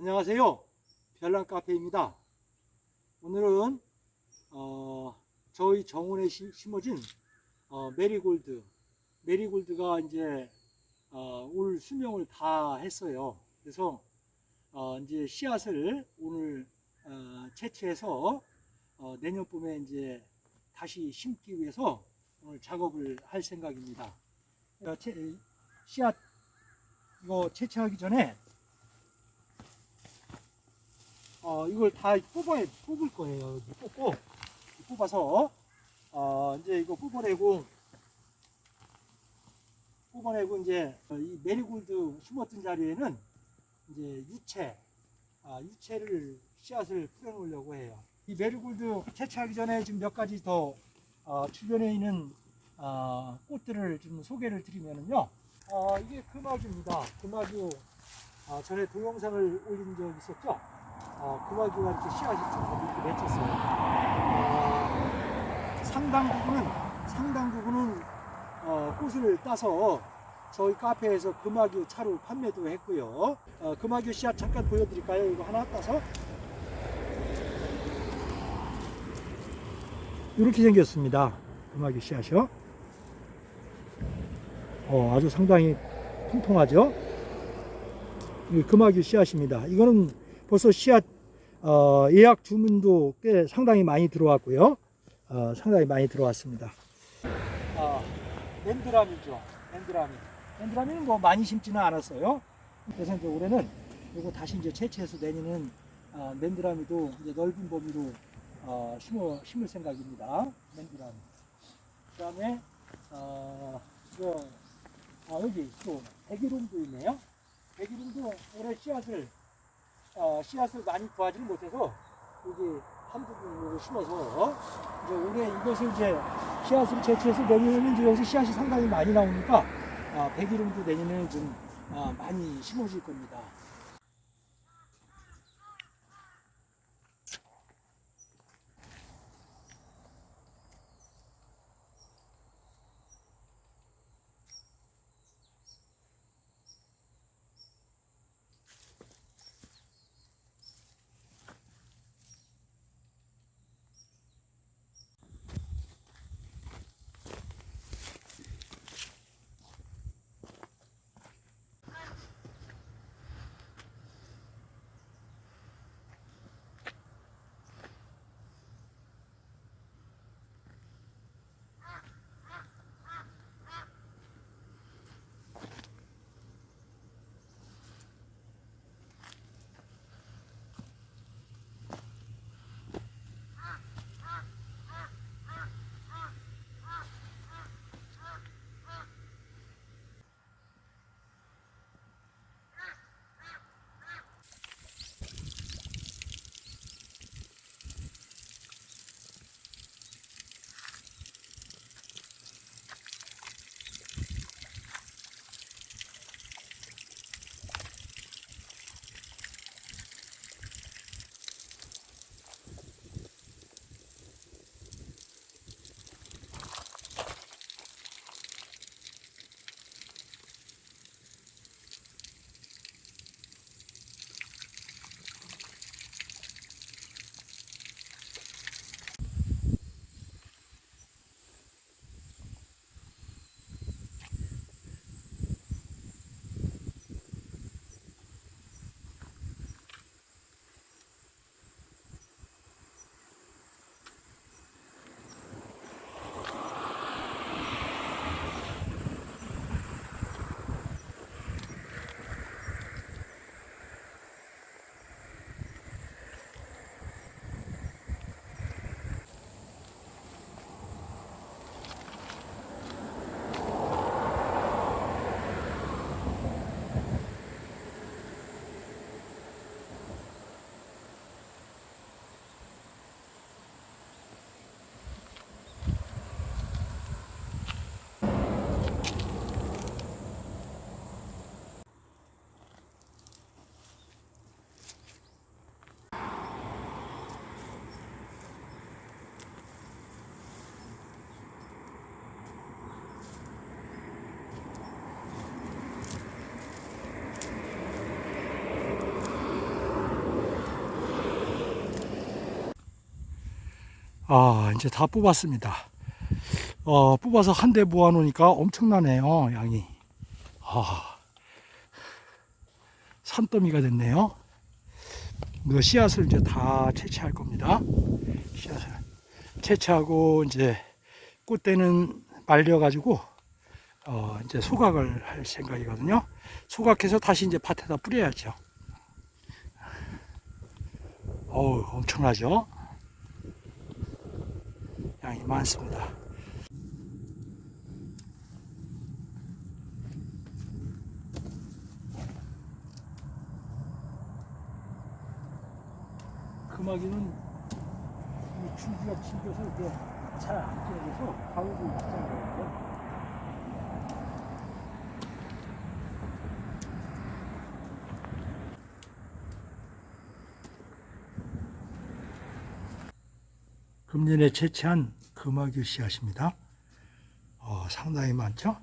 안녕하세요. 별난 카페입니다. 오늘은 어, 저희 정원에 시- 심어진 어, 메리골드, 메리골드가 이제 어, 올 수명을 다 했어요. 그래서 어, 이제 씨앗을 오늘 어, 채취해서 어, 내년 봄에 이제 다시 심기 위해서 오늘 작업을 할 생각입니다. 씨앗 이거 채취하기 전에 어, 이걸 다 뽑아야, 뽑을 거예요. 뽑고, 뽑아서, 어, 이제 이거 뽑아내고, 뽑아내고, 이제, 어, 이 메리골드 심었던 자리에는, 이제 유채, 아, 유채를, 씨앗을 뿌려놓으려고 해요. 이 메리골드 채취하기 전에 지금 몇 가지 더, 어, 주변에 있는, 어, 꽃들을 좀 소개를 드리면은요, 어, 이게 금화규입니다. 금화규, 아, 전에 동영상을 올린 적 있었죠? 어, 금화규가 이렇게 씨앗이 좀 이렇게 맺혔어요. 어, 상당 부분은 상당 부분은 어, 꽃을 따서 저희 카페에서 금화규 차로 판매도 했고요. 어, 금화규 씨앗 잠깐 보여드릴까요? 이거 하나 따서 이렇게 생겼습니다. 금화규 씨앗이요. 어, 아주 상당히 통통하죠. 이 금화규 씨앗입니다. 이거는 벌써 씨앗 어, 예약 주문도 꽤 상당히 많이 들어왔고요. 어, 상당히 많이 들어왔습니다. 아, 랜드람이죠. 랜드람이. 랜드람이는 뭐 많이 심지는 않았어요. 그래서 이제 올해는 이거 다시 이제 채취해서 내년은 아, 랜드람이도 이제 넓은 범위로 어, 심어 심을 생각입니다. 랜드람. 그다음에 어, 이거 아, 여기 또 백일홍도 있네요. 백일홍도 올해 씨앗을 어, 씨앗을 많이 구하지는 못해서 여기 한 부분으로 심어서 이제 올해 이것을 이제 씨앗을 채취해서 내년에는 이제 여기서 씨앗이 상당히 많이 나오니까 아, 백일홍도 내년에는 좀 아, 많이 심어질 겁니다. 아, 이제 다 뽑았습니다. 어, 뽑아서 한 대 모아 놓으니까 엄청나네요, 양이. 아, 산더미가 됐네요. 씨앗을 이제 다 채취할 겁니다. 씨앗을 채취하고 이제 꽃대는 말려 가지고 어, 이제 소각을 할 생각이거든요. 소각해서 다시 이제 밭에다 뿌려야죠. 어우, 엄청나죠? 양이 많습니다. 금화기는 이 줄기가 튕겨서 이게 잘안 끊어져서 가위도 있잖아요. 금년에 채취한 금화규 씨앗입니다. 어, 상당히 많죠?